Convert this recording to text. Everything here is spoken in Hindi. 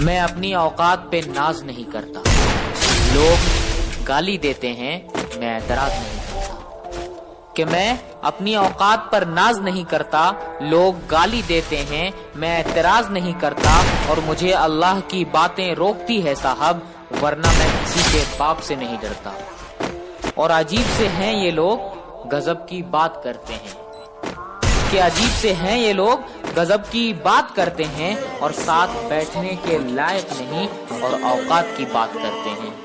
मैं अपनी औकात पे नाज नहीं करता। लोग गाली देते हैं, मैं एतराज़ नहीं करता। कि मैं अपनी औकात पर नाज नहीं करता, लोग गाली देते हैं, मैं एतराज़ नहीं करता, और मुझे अल्लाह की बातें रोकती है साहब, वरना मैं किसी के बाप से नहीं डरता। और अजीब से हैं ये लोग, गजब की बात करते हैं। कि अजीब से हैं ये लोग। गजब की बात करते हैं और साथ बैठने के लायक नहीं और औकात की बात करते हैं।